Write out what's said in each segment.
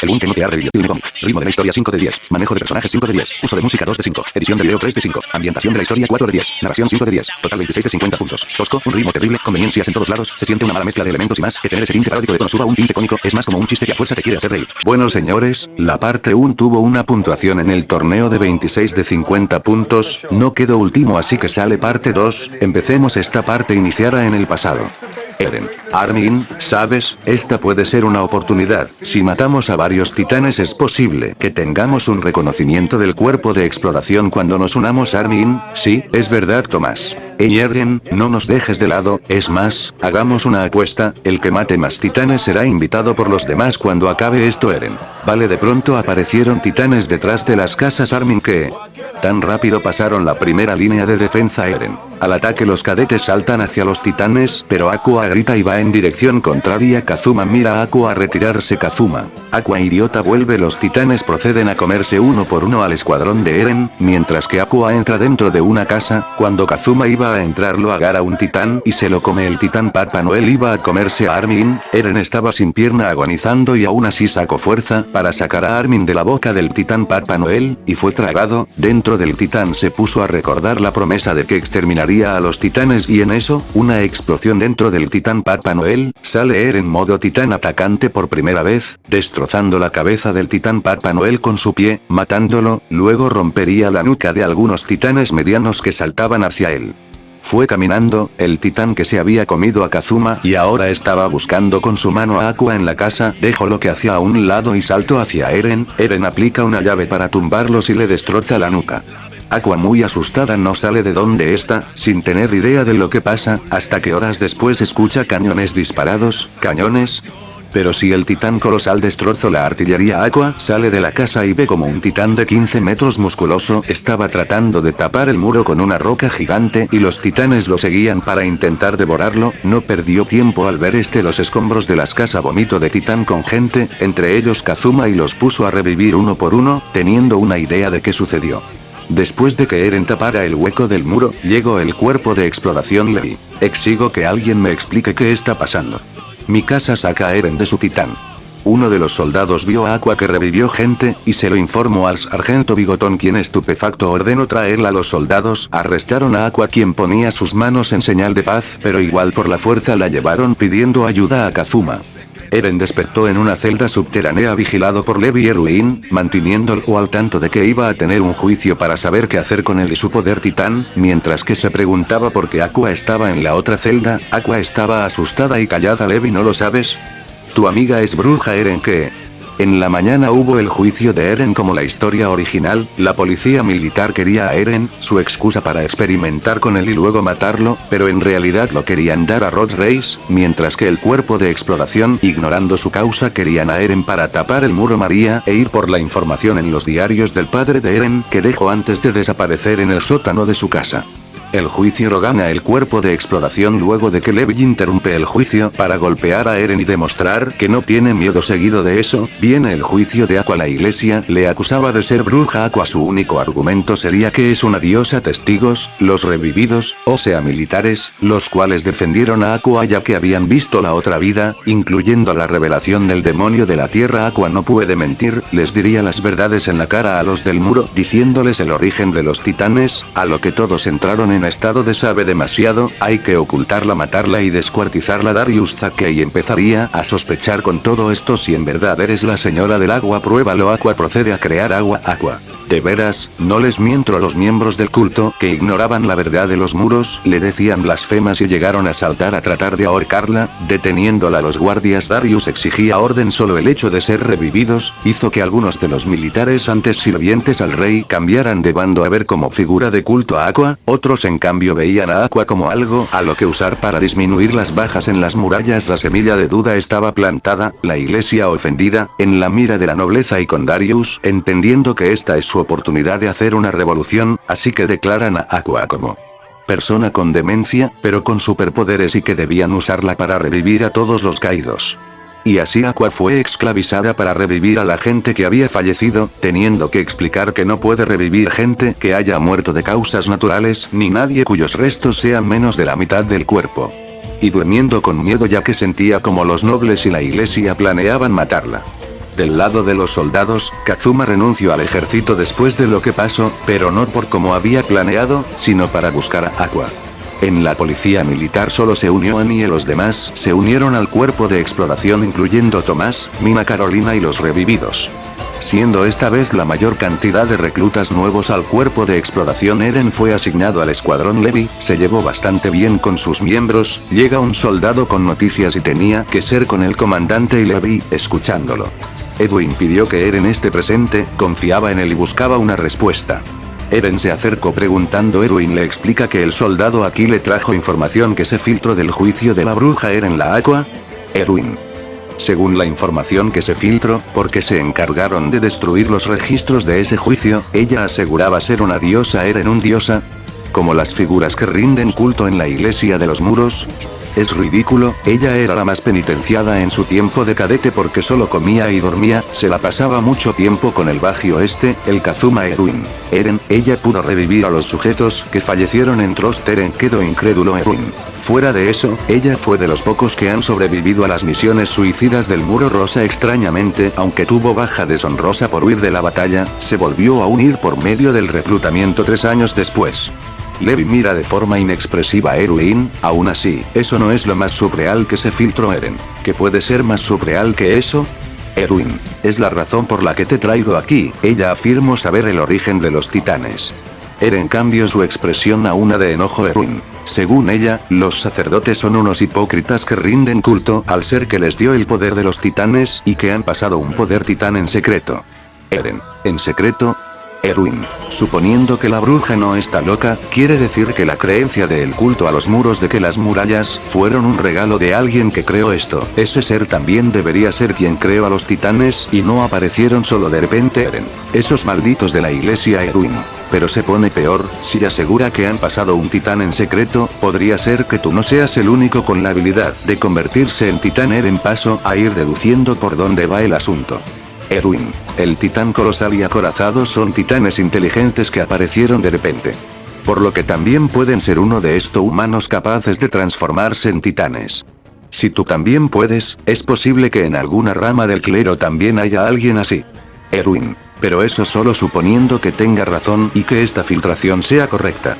El Boom que no te ha revivido un cómic. Ritmo de la historia 5 de 10. Manejo de personajes 5 de 10. Uso de música 2 de 5. Edición de video 3 de 5. Ambientación de la historia 4 de 10. Narración 5 de 10. Total 26 de 50 puntos. Tosco, un ritmo terrible, conveniencias en todos lados, se siente una mala mezcla de elementos y más, que tener ese tinte paródico de tono suba un tinte cómico, es más como un chiste que a fuerza te quiere hacer reír. Bueno señores, la parte 1 tuvo una puntuación en el torneo de 26 de 50 puntos, no quedó último así que sale parte 2, empecemos esta parte iniciada en el pasado. Eren. Armin, sabes, esta puede ser una oportunidad, si matamos a varios titanes es posible que tengamos un reconocimiento del cuerpo de exploración cuando nos unamos Armin, sí, es verdad Tomás. Ey Eren, no nos dejes de lado, es más, hagamos una apuesta, el que mate más titanes será invitado por los demás cuando acabe esto Eren. Vale de pronto aparecieron titanes detrás de las casas Armin que... Tan rápido pasaron la primera línea de defensa Eren. Al ataque los cadetes saltan hacia los titanes, pero Aqua grita y va en dirección contraria. Kazuma mira a Aqua a retirarse. Kazuma. Aqua idiota vuelve. Los titanes proceden a comerse uno por uno al escuadrón de Eren, mientras que Aqua entra dentro de una casa, cuando Kazuma iba a entrar lo agarra un titán y se lo come el titán. Papa Noel iba a comerse a Armin, Eren estaba sin pierna agonizando y aún así sacó fuerza para sacar a Armin de la boca del titán. Papa Noel, y fue tragado, dentro del titán. Se puso a recordar la promesa de que a los titanes y en eso, una explosión dentro del titán Papa Noel, sale Eren modo titán atacante por primera vez, destrozando la cabeza del titán Papa Noel con su pie, matándolo, luego rompería la nuca de algunos titanes medianos que saltaban hacia él. Fue caminando, el titán que se había comido a Kazuma y ahora estaba buscando con su mano a Aqua en la casa, dejó lo que hacía a un lado y saltó hacia Eren, Eren aplica una llave para tumbarlos y le destroza la nuca. Aqua muy asustada no sale de donde está, sin tener idea de lo que pasa, hasta que horas después escucha cañones disparados, cañones, pero si el titán colosal destrozó la artillería Aqua sale de la casa y ve como un titán de 15 metros musculoso estaba tratando de tapar el muro con una roca gigante y los titanes lo seguían para intentar devorarlo, no perdió tiempo al ver este los escombros de las casas vomito de titán con gente, entre ellos Kazuma y los puso a revivir uno por uno, teniendo una idea de qué sucedió. Después de que Eren tapara el hueco del muro, llegó el cuerpo de exploración Levi. Exigo que alguien me explique qué está pasando. Mi casa saca a Eren de su titán. Uno de los soldados vio a Aqua que revivió gente, y se lo informó al sargento Bigotón quien estupefacto ordenó traerla a los soldados, arrestaron a Aqua quien ponía sus manos en señal de paz, pero igual por la fuerza la llevaron pidiendo ayuda a Kazuma. Eren despertó en una celda subterránea vigilado por Levi Erwin, manteniéndolo al tanto de que iba a tener un juicio para saber qué hacer con él y su poder titán, mientras que se preguntaba por qué Aqua estaba en la otra celda, Aqua estaba asustada y callada Levi ¿no lo sabes? Tu amiga es bruja Eren que... En la mañana hubo el juicio de Eren como la historia original, la policía militar quería a Eren, su excusa para experimentar con él y luego matarlo, pero en realidad lo querían dar a Rod Race, mientras que el cuerpo de exploración, ignorando su causa querían a Eren para tapar el muro María e ir por la información en los diarios del padre de Eren que dejó antes de desaparecer en el sótano de su casa. El juicio lo gana el cuerpo de exploración luego de que Levi interrumpe el juicio para golpear a Eren y demostrar que no tiene miedo seguido de eso, viene el juicio de Aqua. La iglesia le acusaba de ser bruja. Aqua su único argumento sería que es una diosa testigos, los revividos, o sea militares, los cuales defendieron a Aqua ya que habían visto la otra vida, incluyendo la revelación del demonio de la tierra. Aqua no puede mentir, les diría las verdades en la cara a los del muro diciéndoles el origen de los titanes, a lo que todos entraron en en estado de sabe demasiado, hay que ocultarla matarla y descuartizarla Darius y empezaría a sospechar con todo esto si en verdad eres la señora del agua pruébalo Aqua procede a crear agua Aqua. De veras, no les miento a los miembros del culto que ignoraban la verdad de los muros, le decían blasfemas y llegaron a saltar a tratar de ahorcarla, deteniéndola. Los guardias Darius exigía orden solo el hecho de ser revividos, hizo que algunos de los militares antes sirvientes al rey cambiaran de bando a ver como figura de culto a Aqua, otros en cambio veían a Aqua como algo a lo que usar para disminuir las bajas en las murallas. La semilla de duda estaba plantada, la iglesia ofendida, en la mira de la nobleza y con Darius, entendiendo que esta es su oportunidad de hacer una revolución, así que declaran a Aqua como persona con demencia, pero con superpoderes y que debían usarla para revivir a todos los caídos. Y así Aqua fue esclavizada para revivir a la gente que había fallecido, teniendo que explicar que no puede revivir gente que haya muerto de causas naturales, ni nadie cuyos restos sean menos de la mitad del cuerpo. Y durmiendo con miedo ya que sentía como los nobles y la iglesia planeaban matarla. Del lado de los soldados, Kazuma renunció al ejército después de lo que pasó, pero no por como había planeado, sino para buscar a. En la policía militar solo se unió Annie y los demás se unieron al cuerpo de exploración incluyendo Tomás, Mina Carolina y los revividos. Siendo esta vez la mayor cantidad de reclutas nuevos al cuerpo de exploración Eren fue asignado al escuadrón Levi, se llevó bastante bien con sus miembros, llega un soldado con noticias y tenía que ser con el comandante y Levi, escuchándolo. Edwin pidió que Eren esté presente, confiaba en él y buscaba una respuesta. Eren se acercó preguntando Edwin le explica que el soldado aquí le trajo información que se filtró del juicio de la bruja Eren la Aqua. Edwin. Según la información que se filtró, porque se encargaron de destruir los registros de ese juicio, ella aseguraba ser una diosa Eren un diosa. Como las figuras que rinden culto en la iglesia de los muros, es ridículo, ella era la más penitenciada en su tiempo de cadete porque solo comía y dormía, se la pasaba mucho tiempo con el Bagio este, el Kazuma Erwin. Eren, ella pudo revivir a los sujetos que fallecieron en Trost Eren quedó incrédulo Erwin. Fuera de eso, ella fue de los pocos que han sobrevivido a las misiones suicidas del Muro Rosa extrañamente, aunque tuvo baja deshonrosa por huir de la batalla, se volvió a unir por medio del reclutamiento tres años después. Levi mira de forma inexpresiva a Erwin, aún así, eso no es lo más surreal que se filtró Eren. ¿Qué puede ser más surreal que eso? Erwin, es la razón por la que te traigo aquí, ella afirmó saber el origen de los titanes. Eren cambió su expresión a una de enojo Erwin. Según ella, los sacerdotes son unos hipócritas que rinden culto al ser que les dio el poder de los titanes y que han pasado un poder titán en secreto. Eren, ¿en secreto? Erwin, suponiendo que la bruja no está loca, quiere decir que la creencia del culto a los muros de que las murallas fueron un regalo de alguien que creó esto. Ese ser también debería ser quien creó a los titanes y no aparecieron solo de repente Eren. Esos malditos de la iglesia Erwin. Pero se pone peor, si asegura que han pasado un titán en secreto, podría ser que tú no seas el único con la habilidad de convertirse en titán Eren paso a ir deduciendo por dónde va el asunto. Erwin, el titán colosal y acorazado son titanes inteligentes que aparecieron de repente. Por lo que también pueden ser uno de estos humanos capaces de transformarse en titanes. Si tú también puedes, es posible que en alguna rama del clero también haya alguien así. Erwin, pero eso solo suponiendo que tenga razón y que esta filtración sea correcta.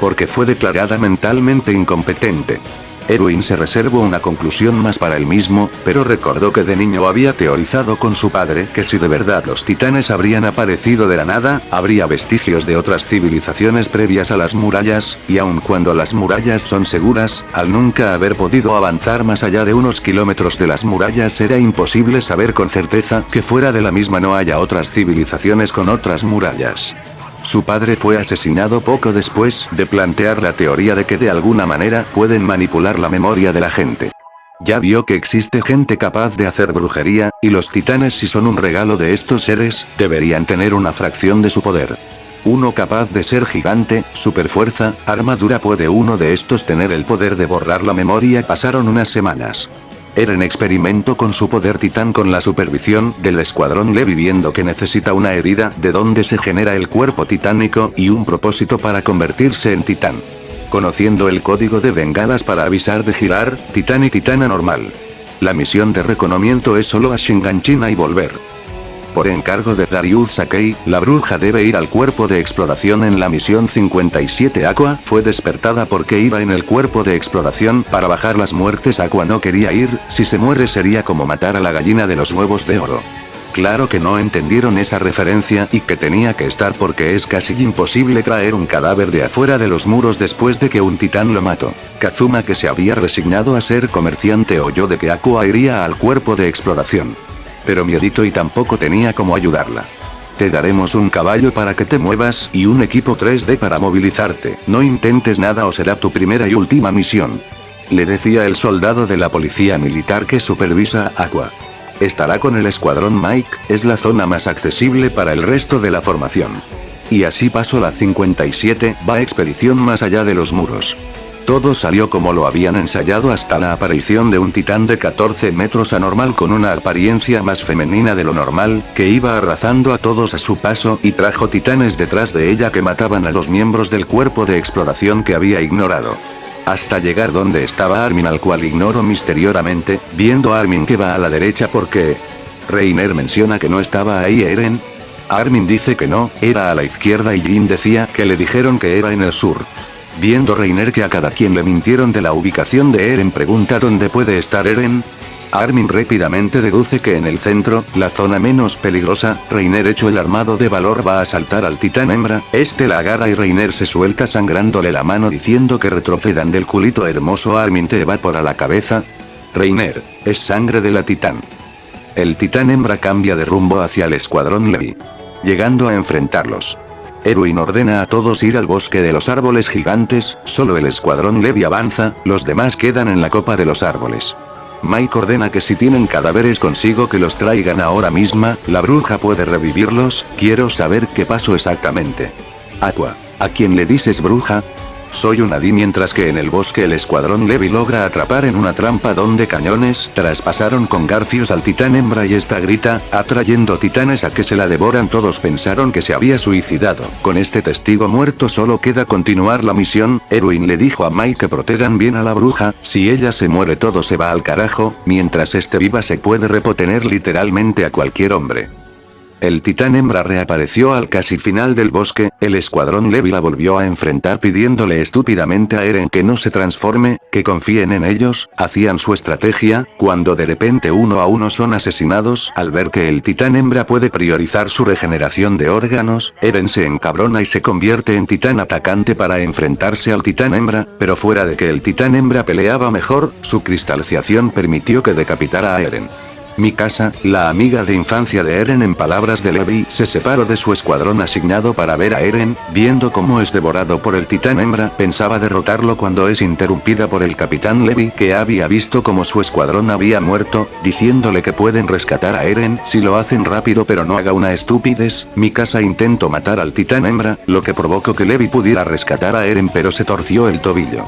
Porque fue declarada mentalmente incompetente. Erwin se reservó una conclusión más para él mismo, pero recordó que de niño había teorizado con su padre que si de verdad los titanes habrían aparecido de la nada, habría vestigios de otras civilizaciones previas a las murallas, y aun cuando las murallas son seguras, al nunca haber podido avanzar más allá de unos kilómetros de las murallas era imposible saber con certeza que fuera de la misma no haya otras civilizaciones con otras murallas. Su padre fue asesinado poco después de plantear la teoría de que de alguna manera pueden manipular la memoria de la gente. Ya vio que existe gente capaz de hacer brujería, y los titanes si son un regalo de estos seres, deberían tener una fracción de su poder. Uno capaz de ser gigante, superfuerza, armadura puede uno de estos tener el poder de borrar la memoria pasaron unas semanas. Eren experimentó con su poder titán con la supervisión del escuadrón Levi viendo que necesita una herida de donde se genera el cuerpo titánico y un propósito para convertirse en titán. Conociendo el código de bengalas para avisar de girar, titán y titana normal. La misión de reconocimiento es solo a Shinganchina y volver. Por encargo de Darius Sakei, la bruja debe ir al cuerpo de exploración en la misión 57 Aqua fue despertada porque iba en el cuerpo de exploración para bajar las muertes Aqua no quería ir, si se muere sería como matar a la gallina de los huevos de oro. Claro que no entendieron esa referencia y que tenía que estar porque es casi imposible traer un cadáver de afuera de los muros después de que un titán lo mató. Kazuma que se había resignado a ser comerciante oyó de que Aqua iría al cuerpo de exploración. Pero miedito y tampoco tenía cómo ayudarla. Te daremos un caballo para que te muevas y un equipo 3D para movilizarte. No intentes nada o será tu primera y última misión. Le decía el soldado de la policía militar que supervisa Aqua. Estará con el escuadrón Mike, es la zona más accesible para el resto de la formación. Y así pasó la 57, va expedición más allá de los muros. Todo salió como lo habían ensayado hasta la aparición de un titán de 14 metros anormal con una apariencia más femenina de lo normal, que iba arrasando a todos a su paso y trajo titanes detrás de ella que mataban a los miembros del cuerpo de exploración que había ignorado. Hasta llegar donde estaba Armin al cual ignoró misteriosamente, viendo a Armin que va a la derecha porque... Reiner menciona que no estaba ahí Eren. Armin dice que no, era a la izquierda y Jin decía que le dijeron que era en el sur. Viendo Reiner que a cada quien le mintieron de la ubicación de Eren pregunta dónde puede estar Eren. Armin rápidamente deduce que en el centro, la zona menos peligrosa, Reiner hecho el armado de valor va a saltar al titán hembra, este la agarra y Reiner se suelta sangrándole la mano diciendo que retrocedan del culito hermoso Armin te evapora la cabeza. Reiner, es sangre de la titán. El titán hembra cambia de rumbo hacia el escuadrón Levi. Llegando a enfrentarlos. Erwin ordena a todos ir al bosque de los árboles gigantes, solo el escuadrón Levi avanza, los demás quedan en la copa de los árboles. Mike ordena que si tienen cadáveres consigo que los traigan ahora misma, la bruja puede revivirlos, quiero saber qué pasó exactamente. Aqua, ¿a quién le dices bruja? Soy un Adi mientras que en el bosque el escuadrón Levi logra atrapar en una trampa donde cañones traspasaron con garfios al titán hembra y esta grita, atrayendo titanes a que se la devoran todos pensaron que se había suicidado. Con este testigo muerto solo queda continuar la misión, Erwin le dijo a Mike que protejan bien a la bruja, si ella se muere todo se va al carajo, mientras esté viva se puede repotener literalmente a cualquier hombre. El titán hembra reapareció al casi final del bosque, el escuadrón Levi la volvió a enfrentar pidiéndole estúpidamente a Eren que no se transforme, que confíen en ellos, hacían su estrategia, cuando de repente uno a uno son asesinados, al ver que el titán hembra puede priorizar su regeneración de órganos, Eren se encabrona y se convierte en titán atacante para enfrentarse al titán hembra, pero fuera de que el titán hembra peleaba mejor, su cristalización permitió que decapitara a Eren. Mi casa, la amiga de infancia de Eren en palabras de Levi, se separó de su escuadrón asignado para ver a Eren, viendo cómo es devorado por el titán hembra, pensaba derrotarlo cuando es interrumpida por el capitán Levi que había visto como su escuadrón había muerto, diciéndole que pueden rescatar a Eren si lo hacen rápido pero no haga una estupidez, mi casa intentó matar al titán hembra, lo que provocó que Levi pudiera rescatar a Eren pero se torció el tobillo.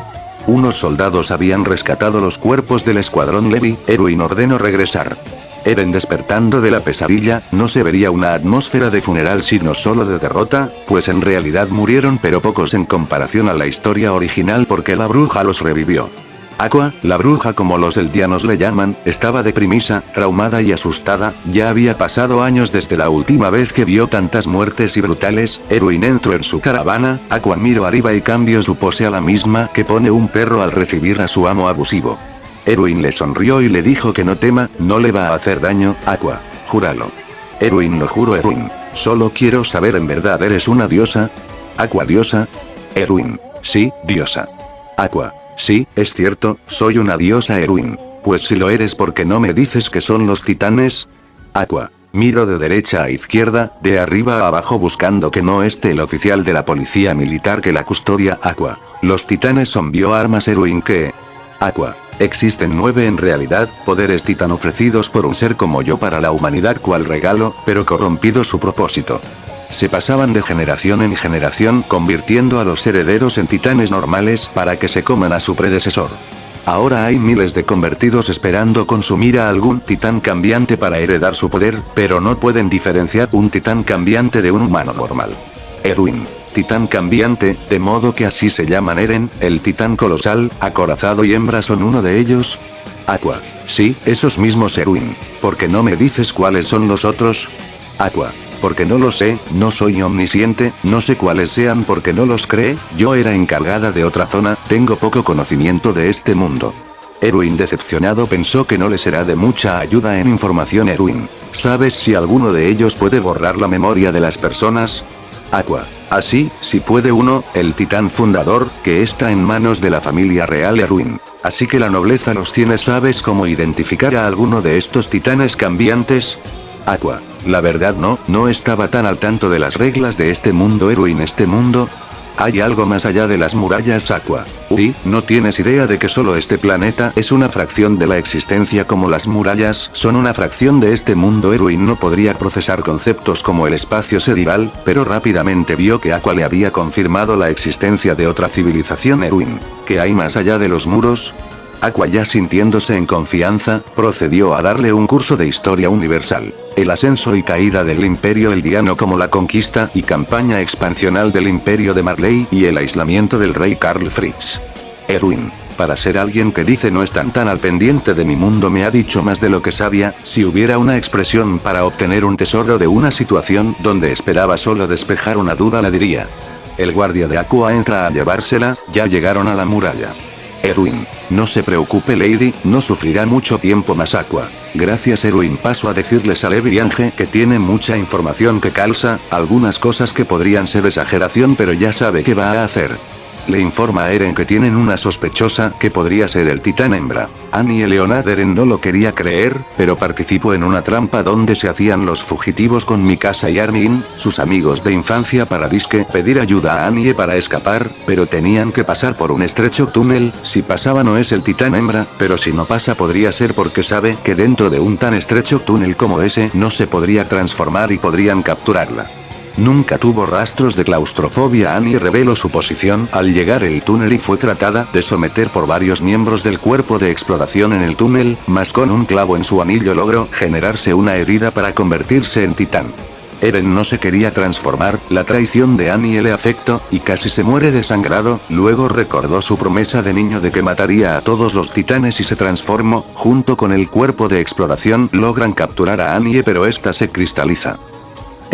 Unos soldados habían rescatado los cuerpos del escuadrón Levi, Erwin ordenó regresar. Eren despertando de la pesadilla, no se vería una atmósfera de funeral sino solo de derrota, pues en realidad murieron pero pocos en comparación a la historia original porque la bruja los revivió. Aqua, la bruja como los eldianos le llaman, estaba deprimisa, traumada y asustada, ya había pasado años desde la última vez que vio tantas muertes y brutales, Erwin entró en su caravana, Aqua miró arriba y cambió su pose a la misma que pone un perro al recibir a su amo abusivo. Erwin le sonrió y le dijo que no tema, no le va a hacer daño, Aqua. Júralo. Erwin lo juro Erwin. Solo quiero saber en verdad eres una diosa. Aqua diosa. Erwin. Sí, diosa. Aqua. Sí, es cierto, soy una diosa Erwin. Pues si lo eres porque no me dices que son los titanes. Aqua. Miro de derecha a izquierda, de arriba a abajo buscando que no esté el oficial de la policía militar que la custodia Aqua. Los titanes son bioarmas Erwin que... Aqua. Existen nueve en realidad, poderes titán ofrecidos por un ser como yo para la humanidad cual regalo, pero corrompido su propósito. Se pasaban de generación en generación convirtiendo a los herederos en titanes normales para que se coman a su predecesor. Ahora hay miles de convertidos esperando consumir a algún titán cambiante para heredar su poder, pero no pueden diferenciar un titán cambiante de un humano normal. Erwin. Titán cambiante, de modo que así se llaman Eren, el titán colosal, acorazado y hembra son uno de ellos. Aqua. Sí, esos mismos Erwin. ¿Por qué no me dices cuáles son los otros? Aqua. Porque no lo sé, no soy omnisciente, no sé cuáles sean porque no los cree, yo era encargada de otra zona, tengo poco conocimiento de este mundo. Erwin decepcionado pensó que no le será de mucha ayuda en información Erwin. ¿Sabes si alguno de ellos puede borrar la memoria de las personas? Aqua. Así, si puede uno, el titán fundador, que está en manos de la familia real Erwin. Así que la nobleza los tiene ¿sabes cómo identificar a alguno de estos titanes cambiantes? Aqua. La verdad no, no estaba tan al tanto de las reglas de este mundo Erwin este mundo, hay algo más allá de las murallas Aqua. Uy, no tienes idea de que solo este planeta es una fracción de la existencia como las murallas son una fracción de este mundo Erwin no podría procesar conceptos como el espacio sideral, pero rápidamente vio que Aqua le había confirmado la existencia de otra civilización Erwin. ¿Qué hay más allá de los muros? Aqua ya sintiéndose en confianza, procedió a darle un curso de historia universal. El ascenso y caída del imperio eldiano como la conquista y campaña expansional del imperio de Marley y el aislamiento del rey Karl Fritz. Erwin. Para ser alguien que dice no están tan al pendiente de mi mundo me ha dicho más de lo que sabía, si hubiera una expresión para obtener un tesoro de una situación donde esperaba solo despejar una duda la diría. El guardia de Aqua entra a llevársela, ya llegaron a la muralla. Erwin. No se preocupe Lady, no sufrirá mucho tiempo más Aqua. Gracias Erwin paso a decirles a Levi Ange que tiene mucha información que calza, algunas cosas que podrían ser exageración pero ya sabe qué va a hacer. Le informa a Eren que tienen una sospechosa que podría ser el titán hembra. Annie Leonard Eren no lo quería creer, pero participó en una trampa donde se hacían los fugitivos con Mikasa y Armin, sus amigos de infancia para disque pedir ayuda a Annie para escapar, pero tenían que pasar por un estrecho túnel, si pasaba no es el titán hembra, pero si no pasa podría ser porque sabe que dentro de un tan estrecho túnel como ese no se podría transformar y podrían capturarla. Nunca tuvo rastros de claustrofobia Annie reveló su posición al llegar el túnel y fue tratada de someter por varios miembros del cuerpo de exploración en el túnel, mas con un clavo en su anillo logró generarse una herida para convertirse en titán. Eren no se quería transformar, la traición de Annie le afectó, y casi se muere desangrado, luego recordó su promesa de niño de que mataría a todos los titanes y se transformó, junto con el cuerpo de exploración logran capturar a Annie pero esta se cristaliza.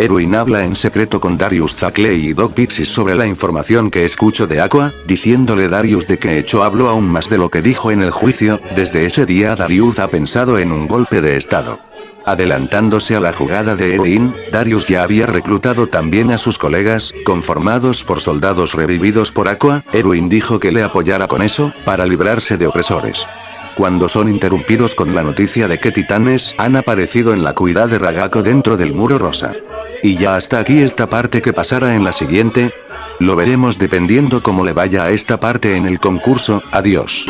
Erwin habla en secreto con Darius Zackley y Doc Pixis sobre la información que escucho de Aqua, diciéndole Darius de que hecho hablo aún más de lo que dijo en el juicio, desde ese día Darius ha pensado en un golpe de estado. Adelantándose a la jugada de Erwin, Darius ya había reclutado también a sus colegas, conformados por soldados revividos por Aqua, Erwin dijo que le apoyara con eso, para librarse de opresores cuando son interrumpidos con la noticia de que titanes han aparecido en la cuidad de Ragako dentro del muro rosa. Y ya hasta aquí esta parte que pasará en la siguiente. Lo veremos dependiendo cómo le vaya a esta parte en el concurso, adiós.